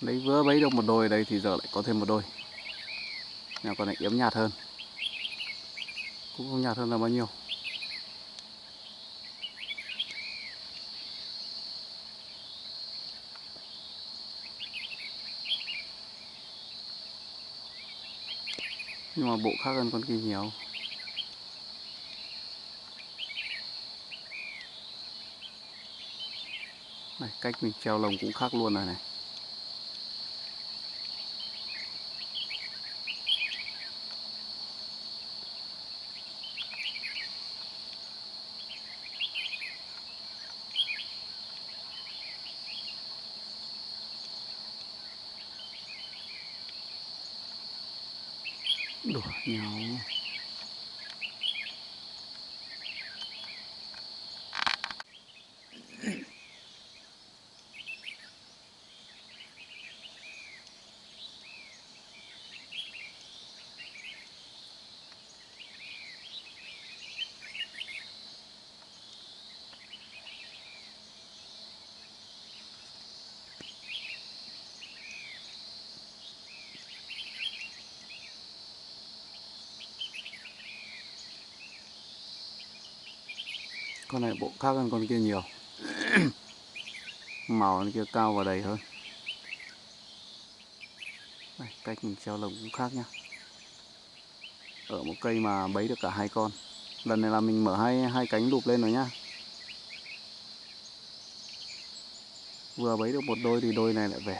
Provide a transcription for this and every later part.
Lấy vừa bấy được một đôi đây thì giờ lại có thêm một đôi. Nhà con này yếm nhạt hơn. Cũng không nhạt hơn là bao nhiêu. Nhưng mà bộ khác hơn con kia nhiều. Này, cách mình treo lồng cũng khác luôn rồi này. Đồ. Con này bộ khác hơn con kia nhiều. Màu con kia cao và đầy hơn. Đây, cách mình treo lồng cũng khác nhá. Ở một cây mà bấy được cả hai con. Lần này là mình mở hai hai cánh đục lên rồi nhá. Vừa bấy được một đôi thì đôi này lại về.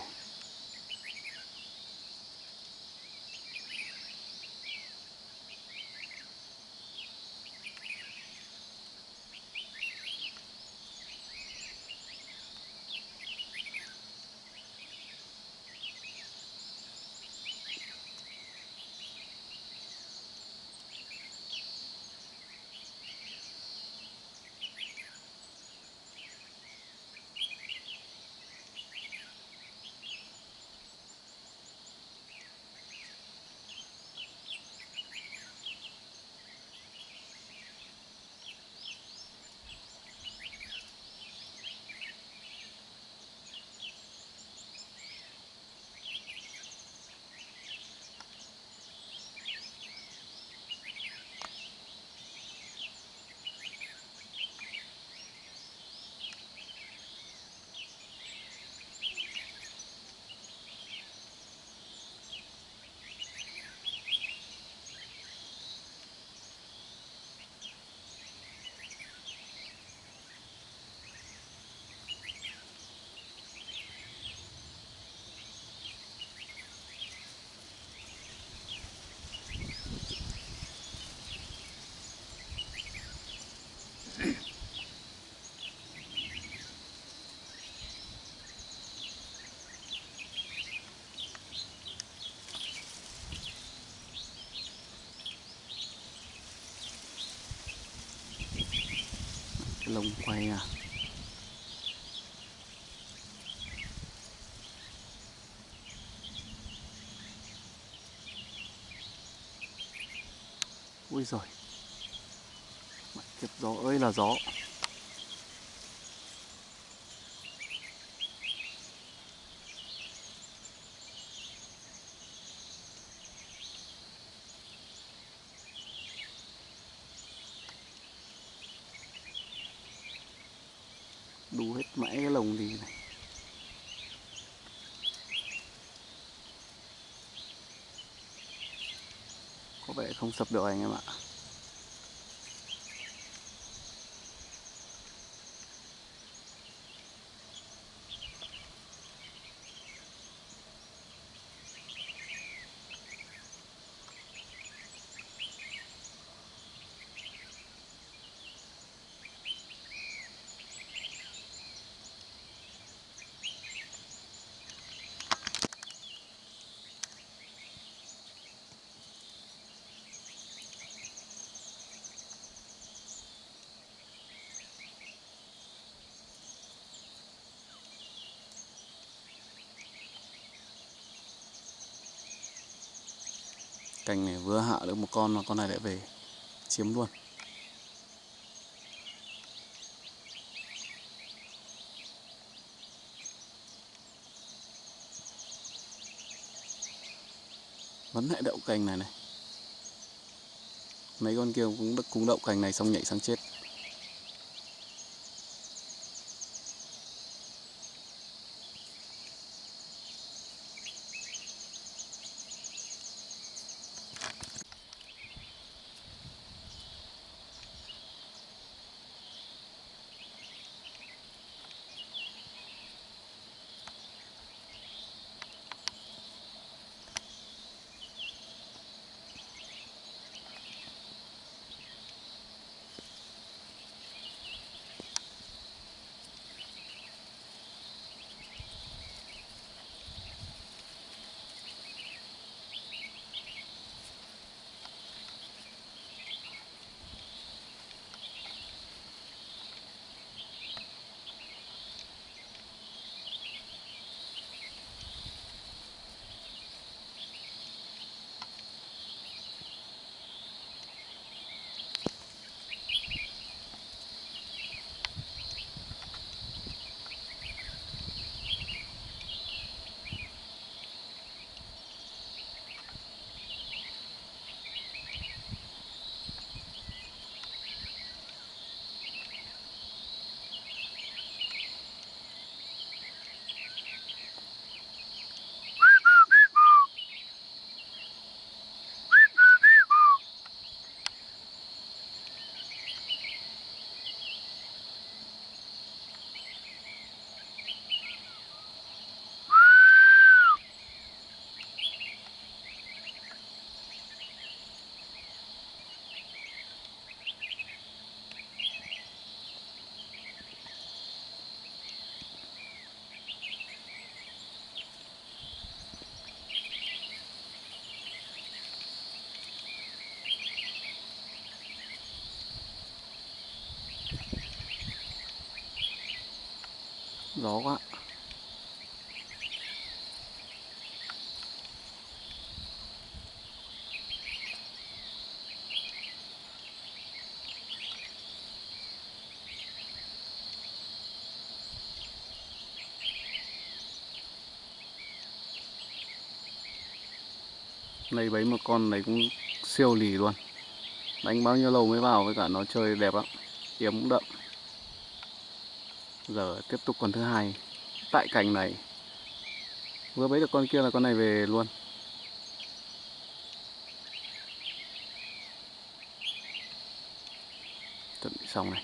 Lông quay à. Ui rồi kiếp gió ơi là gió đu hết mãi cái lồng gì này có vẻ không sập được anh em ạ. cành này vừa hạ được một con mà con này lại về chiếm luôn. Vẫn lại đậu cành này này. Mấy con kia cũng cũng đậu cành này xong nhảy sang chết. Gió quá. Này bấy một con này cũng siêu lì luôn. Đánh bao nhiêu lâu mới vào với cả nó chơi đẹp lắm. Kiếm cũng đậm. Giờ tiếp tục con thứ hai Tại cành này. Vừa bấy được con kia là con này về luôn. Chuẩn bị xong này.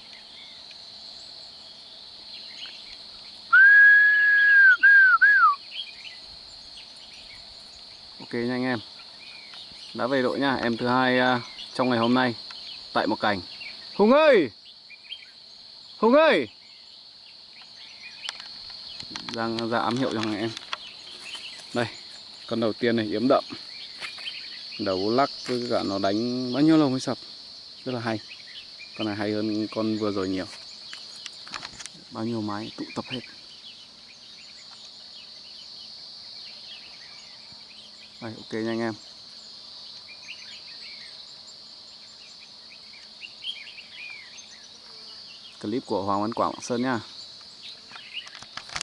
Ok nha anh em. Đã về đội nha Em thứ hai uh, trong ngày hôm nay Tại một cành. Hùng ơi! Hùng ơi! Đang ra ám hiệu cho anh em. Đây, Con đầu tiên này, yếm đậm. Đầu lắc với cả nó đánh bao nhiêu lâu mới sập? Rất là hay. Con này hay hơn con vừa rồi nhiều. Bao nhiêu mái, tụ tập hết. Đây, ok nha anh em. Clip của Hoàng Văn Quảng Sơn nha.